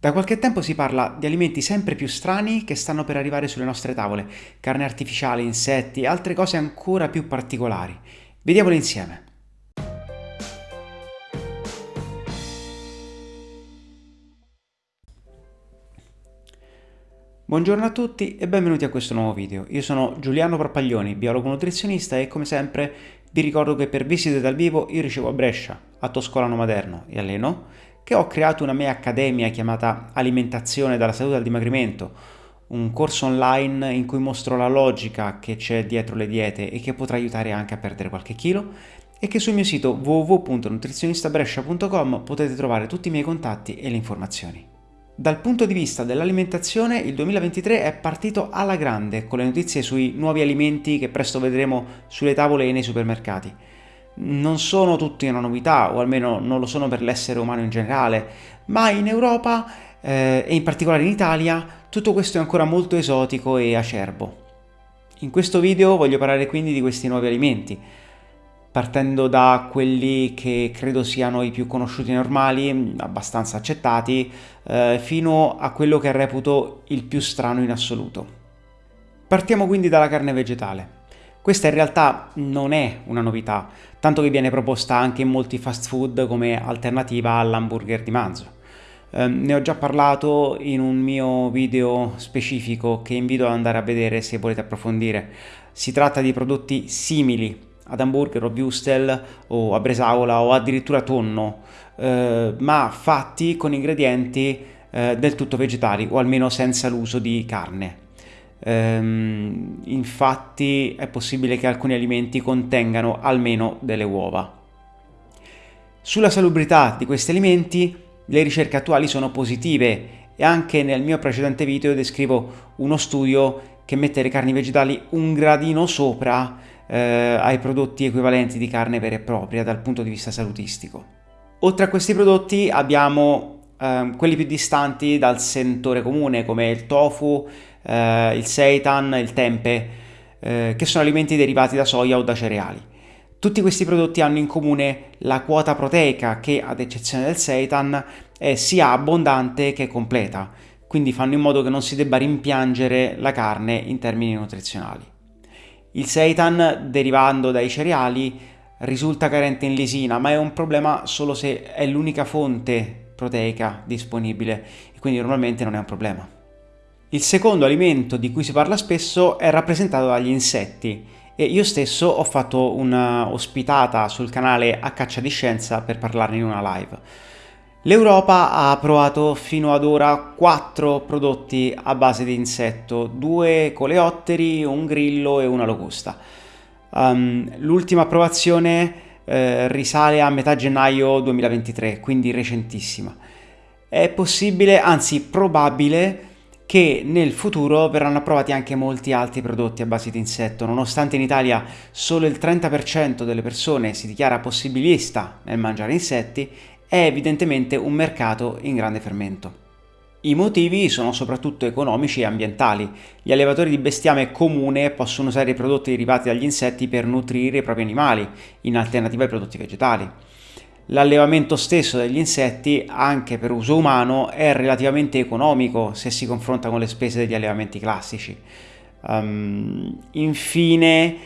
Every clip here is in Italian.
Da qualche tempo si parla di alimenti sempre più strani che stanno per arrivare sulle nostre tavole, carne artificiale, insetti e altre cose ancora più particolari. Vediamole insieme. Buongiorno a tutti e benvenuti a questo nuovo video. Io sono Giuliano Parpaglioni, biologo nutrizionista e come sempre vi ricordo che per visite dal vivo io ricevo a Brescia, a Toscolano Maderno e a Leno che ho creato una mia accademia chiamata Alimentazione dalla salute al dimagrimento, un corso online in cui mostro la logica che c'è dietro le diete e che potrà aiutare anche a perdere qualche chilo e che sul mio sito www.nutrizionistabrescia.com potete trovare tutti i miei contatti e le informazioni. Dal punto di vista dell'alimentazione il 2023 è partito alla grande con le notizie sui nuovi alimenti che presto vedremo sulle tavole e nei supermercati non sono tutti una novità, o almeno non lo sono per l'essere umano in generale, ma in Europa eh, e in particolare in Italia tutto questo è ancora molto esotico e acerbo. In questo video voglio parlare quindi di questi nuovi alimenti, partendo da quelli che credo siano i più conosciuti normali, abbastanza accettati, eh, fino a quello che reputo il più strano in assoluto. Partiamo quindi dalla carne vegetale. Questa in realtà non è una novità, tanto che viene proposta anche in molti fast food come alternativa all'hamburger di manzo. Eh, ne ho già parlato in un mio video specifico che invito ad andare a vedere se volete approfondire. Si tratta di prodotti simili ad hamburger o wurstel o a bresaola o addirittura tonno, eh, ma fatti con ingredienti eh, del tutto vegetali o almeno senza l'uso di carne. Ehm, infatti è possibile che alcuni alimenti contengano almeno delle uova. Sulla salubrità di questi alimenti le ricerche attuali sono positive e anche nel mio precedente video descrivo uno studio che mette le carni vegetali un gradino sopra eh, ai prodotti equivalenti di carne vera e propria dal punto di vista salutistico. Oltre a questi prodotti abbiamo eh, quelli più distanti dal sentore comune come il tofu, eh, il seitan, il tempe, eh, che sono alimenti derivati da soia o da cereali. Tutti questi prodotti hanno in comune la quota proteica che, ad eccezione del seitan, è sia abbondante che completa, quindi fanno in modo che non si debba rimpiangere la carne in termini nutrizionali. Il seitan, derivando dai cereali, risulta carente in lisina, ma è un problema solo se è l'unica fonte proteica disponibile e quindi normalmente non è un problema. Il secondo alimento di cui si parla spesso è rappresentato dagli insetti e io stesso ho fatto una ospitata sul canale A Caccia di Scienza per parlarne in una live. L'Europa ha approvato fino ad ora 4 prodotti a base di insetto, due coleotteri, un grillo e una locusta. Um, L'ultima approvazione eh, risale a metà gennaio 2023, quindi recentissima. È possibile, anzi probabile, che nel futuro verranno approvati anche molti altri prodotti a base di insetto, nonostante in Italia solo il 30% delle persone si dichiara possibilista nel mangiare insetti, è evidentemente un mercato in grande fermento. I motivi sono soprattutto economici e ambientali. Gli allevatori di bestiame comune possono usare i prodotti derivati dagli insetti per nutrire i propri animali, in alternativa ai prodotti vegetali. L'allevamento stesso degli insetti, anche per uso umano, è relativamente economico se si confronta con le spese degli allevamenti classici. Um, infine,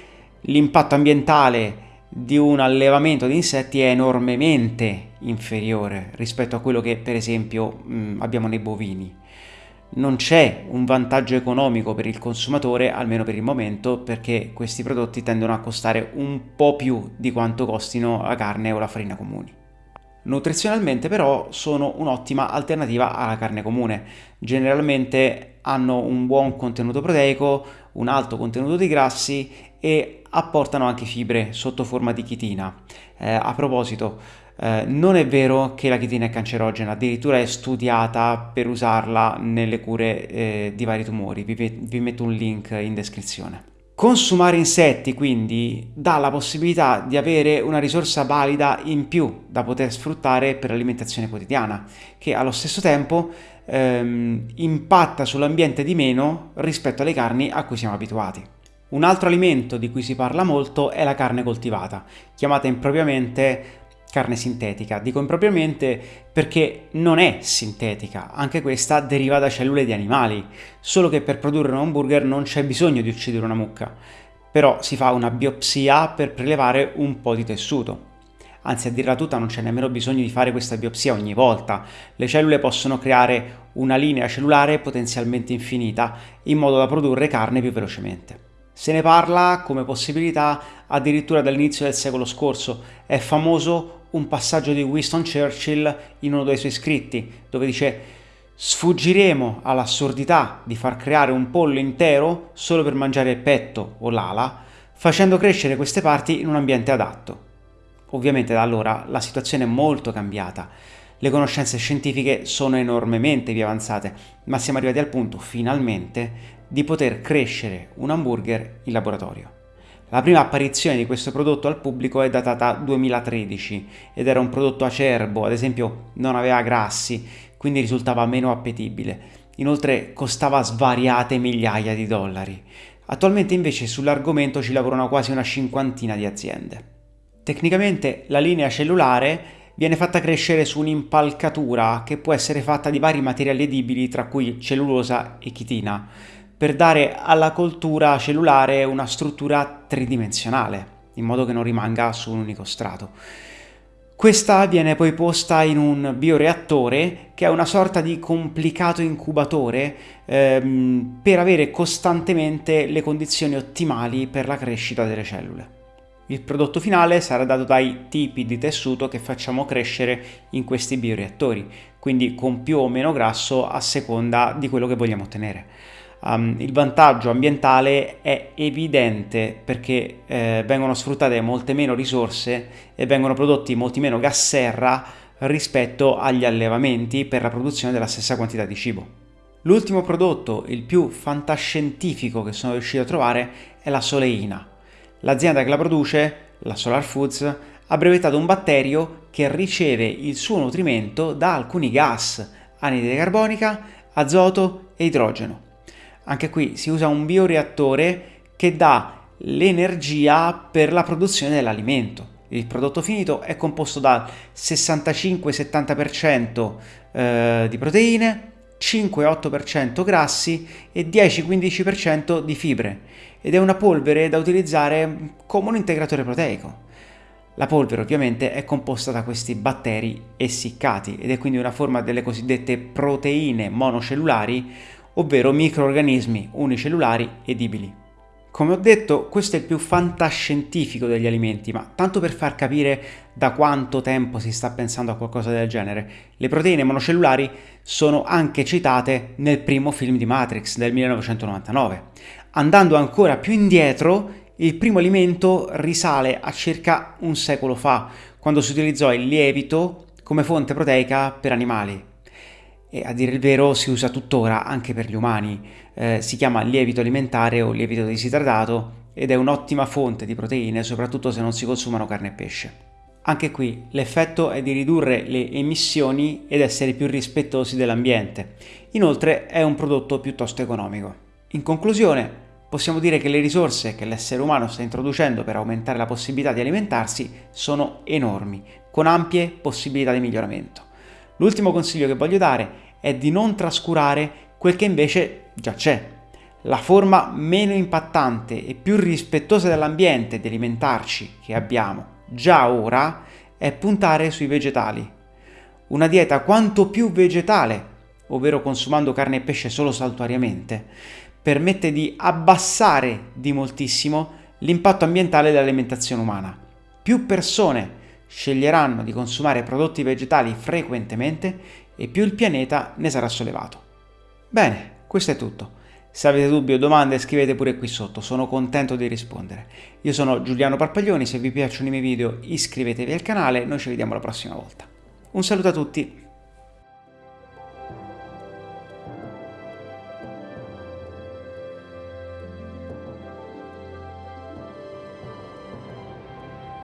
l'impatto ambientale di un allevamento di insetti è enormemente inferiore rispetto a quello che per esempio mh, abbiamo nei bovini. Non c'è un vantaggio economico per il consumatore, almeno per il momento, perché questi prodotti tendono a costare un po' più di quanto costino la carne o la farina comuni. Nutrizionalmente però sono un'ottima alternativa alla carne comune. Generalmente hanno un buon contenuto proteico, un alto contenuto di grassi e apportano anche fibre sotto forma di chitina. Eh, a proposito, eh, non è vero che la chitina è cancerogena, addirittura è studiata per usarla nelle cure eh, di vari tumori, vi, vi metto un link in descrizione. Consumare insetti quindi dà la possibilità di avere una risorsa valida in più da poter sfruttare per l'alimentazione quotidiana, che allo stesso tempo ehm, impatta sull'ambiente di meno rispetto alle carni a cui siamo abituati. Un altro alimento di cui si parla molto è la carne coltivata, chiamata impropriamente carne sintetica. Dico impropriamente perché non è sintetica, anche questa deriva da cellule di animali, solo che per produrre un hamburger non c'è bisogno di uccidere una mucca, però si fa una biopsia per prelevare un po' di tessuto. Anzi, a dirla tutta non c'è nemmeno bisogno di fare questa biopsia ogni volta. Le cellule possono creare una linea cellulare potenzialmente infinita, in modo da produrre carne più velocemente. Se ne parla come possibilità addirittura dall'inizio del secolo scorso. È famoso un passaggio di Winston Churchill in uno dei suoi scritti, dove dice sfuggiremo all'assurdità di far creare un pollo intero solo per mangiare il petto o l'ala, facendo crescere queste parti in un ambiente adatto. Ovviamente da allora la situazione è molto cambiata, le conoscenze scientifiche sono enormemente più avanzate, ma siamo arrivati al punto, finalmente, di poter crescere un hamburger in laboratorio. La prima apparizione di questo prodotto al pubblico è datata 2013 ed era un prodotto acerbo, ad esempio non aveva grassi, quindi risultava meno appetibile. Inoltre costava svariate migliaia di dollari. Attualmente invece sull'argomento ci lavorano quasi una cinquantina di aziende. Tecnicamente la linea cellulare viene fatta crescere su un'impalcatura che può essere fatta di vari materiali edibili tra cui cellulosa e chitina per dare alla coltura cellulare una struttura tridimensionale, in modo che non rimanga su un unico strato. Questa viene poi posta in un bioreattore che è una sorta di complicato incubatore ehm, per avere costantemente le condizioni ottimali per la crescita delle cellule. Il prodotto finale sarà dato dai tipi di tessuto che facciamo crescere in questi bioreattori, quindi con più o meno grasso a seconda di quello che vogliamo ottenere. Um, il vantaggio ambientale è evidente perché eh, vengono sfruttate molte meno risorse e vengono prodotti molti meno gas serra rispetto agli allevamenti per la produzione della stessa quantità di cibo. L'ultimo prodotto, il più fantascientifico che sono riuscito a trovare, è la soleina. L'azienda che la produce, la Solar Foods, ha brevettato un batterio che riceve il suo nutrimento da alcuni gas, anidride carbonica, azoto e idrogeno. Anche qui si usa un bioreattore che dà l'energia per la produzione dell'alimento. Il prodotto finito è composto dal 65-70% eh, di proteine, 5-8% grassi e 10-15% di fibre ed è una polvere da utilizzare come un integratore proteico. La polvere ovviamente è composta da questi batteri essiccati ed è quindi una forma delle cosiddette proteine monocellulari ovvero microorganismi unicellulari edibili. Come ho detto, questo è il più fantascientifico degli alimenti, ma tanto per far capire da quanto tempo si sta pensando a qualcosa del genere, le proteine monocellulari sono anche citate nel primo film di Matrix del 1999. Andando ancora più indietro, il primo alimento risale a circa un secolo fa, quando si utilizzò il lievito come fonte proteica per animali e a dire il vero si usa tuttora anche per gli umani. Eh, si chiama lievito alimentare o lievito disidratato ed è un'ottima fonte di proteine, soprattutto se non si consumano carne e pesce. Anche qui l'effetto è di ridurre le emissioni ed essere più rispettosi dell'ambiente. Inoltre è un prodotto piuttosto economico. In conclusione, possiamo dire che le risorse che l'essere umano sta introducendo per aumentare la possibilità di alimentarsi sono enormi, con ampie possibilità di miglioramento. L'ultimo consiglio che voglio dare è di non trascurare quel che invece già c'è. La forma meno impattante e più rispettosa dell'ambiente di alimentarci che abbiamo già ora è puntare sui vegetali. Una dieta quanto più vegetale, ovvero consumando carne e pesce solo saltuariamente, permette di abbassare di moltissimo l'impatto ambientale dell'alimentazione umana. Più persone sceglieranno di consumare prodotti vegetali frequentemente e più il pianeta ne sarà sollevato. Bene, questo è tutto. Se avete dubbi o domande scrivete pure qui sotto, sono contento di rispondere. Io sono Giuliano Parpaglioni, se vi piacciono i miei video iscrivetevi al canale, noi ci vediamo la prossima volta. Un saluto a tutti